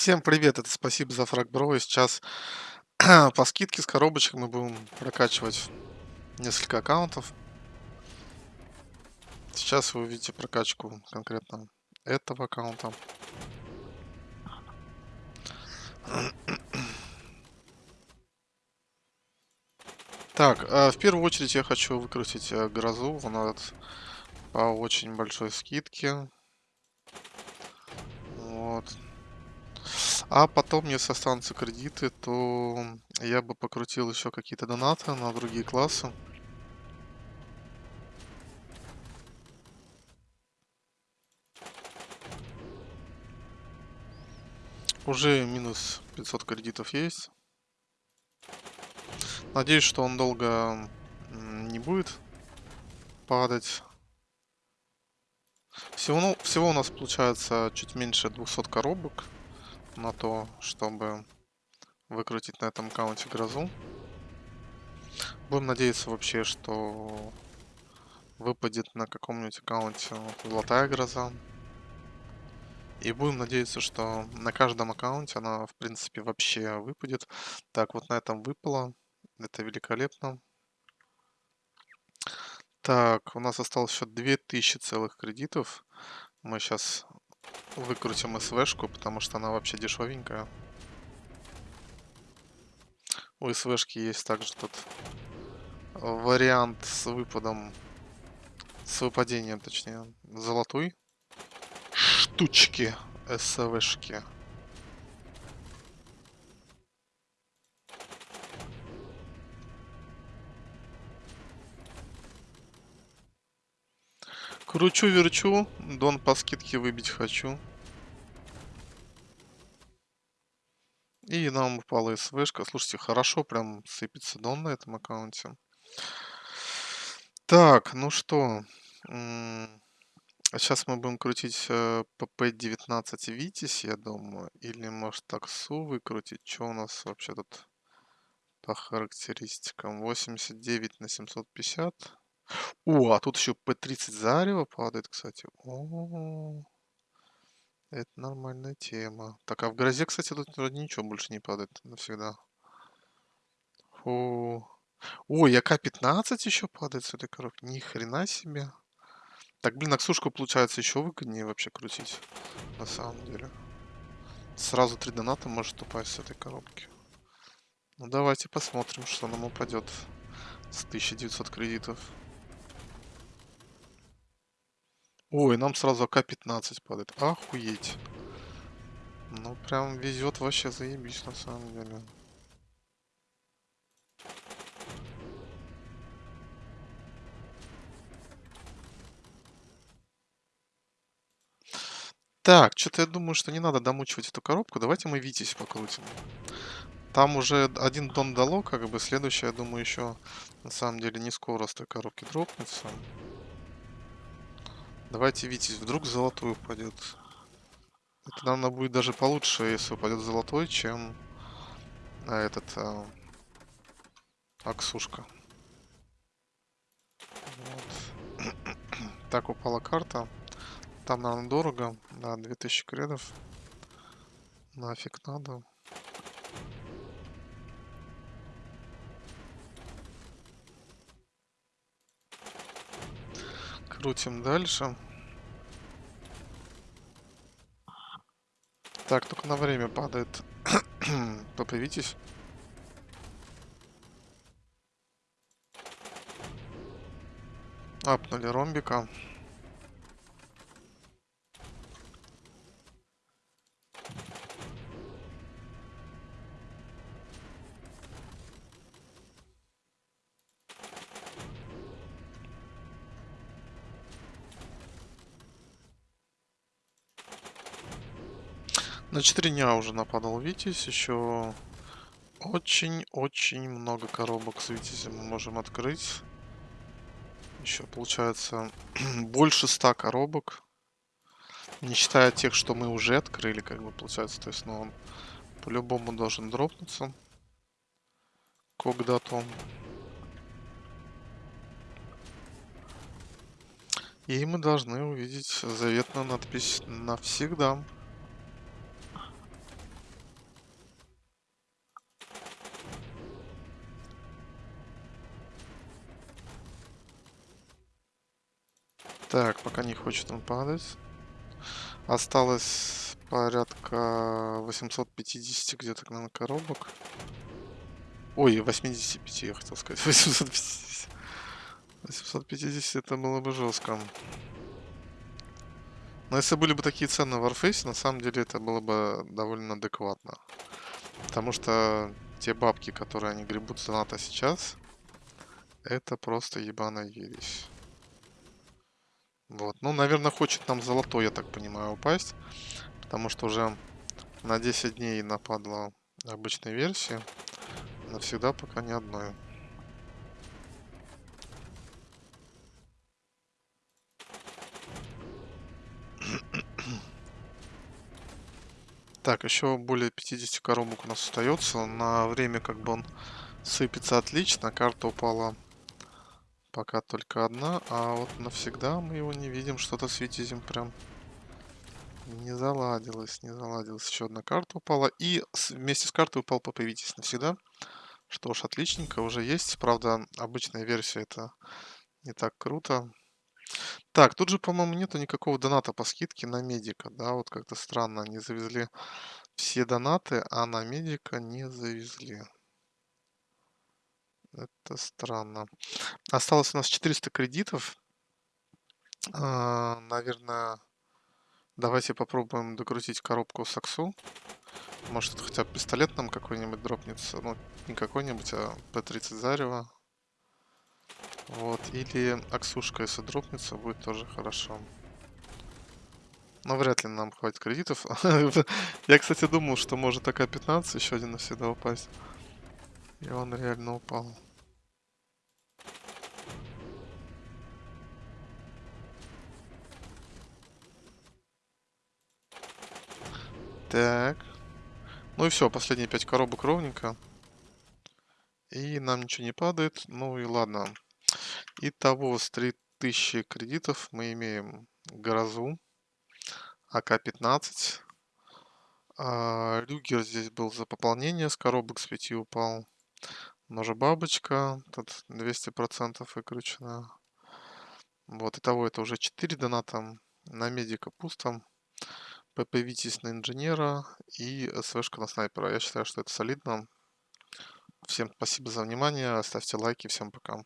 Всем привет, это спасибо за фраг бро. И сейчас по скидке с коробочек мы будем прокачивать несколько аккаунтов. Сейчас вы увидите прокачку конкретно этого аккаунта. Так, э, в первую очередь я хочу выкрутить э, грозу. Она по очень большой скидке. А потом, если останутся кредиты, то я бы покрутил еще какие-то донаты на другие классы. Уже минус 500 кредитов есть. Надеюсь, что он долго не будет падать. Всего, ну, всего у нас получается чуть меньше 200 коробок на то, чтобы выкрутить на этом аккаунте грозу. Будем надеяться вообще, что выпадет на каком-нибудь аккаунте золотая гроза. И будем надеяться, что на каждом аккаунте она, в принципе, вообще выпадет. Так, вот на этом выпало. Это великолепно. Так, у нас осталось еще 2000 целых кредитов. Мы сейчас выкрутим СВшку, потому что она вообще дешевенькая. У СВшки есть также тут вариант с выпадом, с выпадением, точнее, золотой штучки СВшки. Кручу-верчу, дон по скидке выбить хочу. И нам упала СВшка. Слушайте, хорошо прям сыпется дон на этом аккаунте. Так, ну что. Сейчас мы будем крутить э, ПП-19 Витязь, я думаю. Или может таксу выкрутить. Что у нас вообще тут по характеристикам? 89 на 750. О, а тут еще П-30 зарево падает, кстати. О, это нормальная тема. Так, а в грозе, кстати, тут вроде ничего больше не падает навсегда. Фу. Ой, АК-15 еще падает с этой коробки. Ни хрена себе. Так, блин, Аксушку получается еще выгоднее вообще крутить. На самом деле. Сразу три доната может упасть с этой коробки. Ну давайте посмотрим, что нам упадет с 1900 кредитов. Ой, нам сразу АК-15 падает. Охуеть. Ну, прям везет вообще заебись, на самом деле. Так, что-то я думаю, что не надо домучивать эту коробку. Давайте мы Витязь покрутим. Там уже один тон дало, как бы следующее, я думаю, еще на самом деле не скоро с той коробки дропнется. Давайте, Витязь, вдруг золотой упадет. Это, наверное, будет даже получше, если упадет золотой, чем на этот а, Аксушка. Вот. так упала карта. Там, наверное, дорого. Да, 2000 кредов. Нафиг надо. Крутим дальше. Так, только на время падает. Поправитесь. Апнули ромбика. На 4 дня уже нападал Витязь. Еще очень-очень много коробок с Витязем мы можем открыть. Еще получается больше 100 коробок. Не считая тех, что мы уже открыли, как бы получается. То есть, ну, он по-любому должен дропнуться. Когда-то. И мы должны увидеть заветную надпись «Навсегда». Так, пока не хочет он падать. Осталось порядка 850 где-то, наверное, коробок. Ой, 85, я хотел сказать. 850. 850 это было бы жестко. Но если были бы такие цены в Warface, на самом деле это было бы довольно адекватно. Потому что те бабки, которые они гребут с доната сейчас, это просто ебаная ересь. Вот. Ну, наверное, хочет нам золотой, я так понимаю, упасть. Потому что уже на 10 дней нападла обычной версии. Навсегда пока ни одной. Так, еще более 50 коробок у нас остается. На время как бы он сыпется отлично. Карта упала пока только одна. А вот навсегда мы его не видим. Что-то с Витязем прям не заладилось. Не заладилось. Еще одна карта упала. И вместе с картой упал Папа Витязь навсегда. Что ж, отличненько, уже есть. Правда, обычная версия это не так круто. Так, тут же, по-моему, нету никакого доната по скидке на медика, да, вот как-то странно, они завезли все донаты, а на медика не завезли. Это странно. Осталось у нас 400 кредитов. А, наверное, давайте попробуем докрутить коробку Саксу. Может, хотя бы пистолет нам какой-нибудь дропнется. Ну, не какой-нибудь, а П-30 Зарева. Вот, или Аксушка, если дропнется, будет тоже хорошо. Но вряд ли нам хватит кредитов. Я, кстати, думал, что может АК-15 еще один навсегда упасть. И он реально упал. Так. Ну и все, последние пять коробок ровненько. И нам ничего не падает. Ну и ладно. Итого с 3000 кредитов мы имеем Грозу, АК-15. А, Люгер здесь был за пополнение, с коробок с 5 упал. Ножа бабочка, тут 200% выкручено. Вот, итого это уже 4 доната. На медика пусто. ПП Витязь на инженера и СВшка на снайпера. Я считаю, что это солидно. Всем спасибо за внимание, ставьте лайки, всем пока.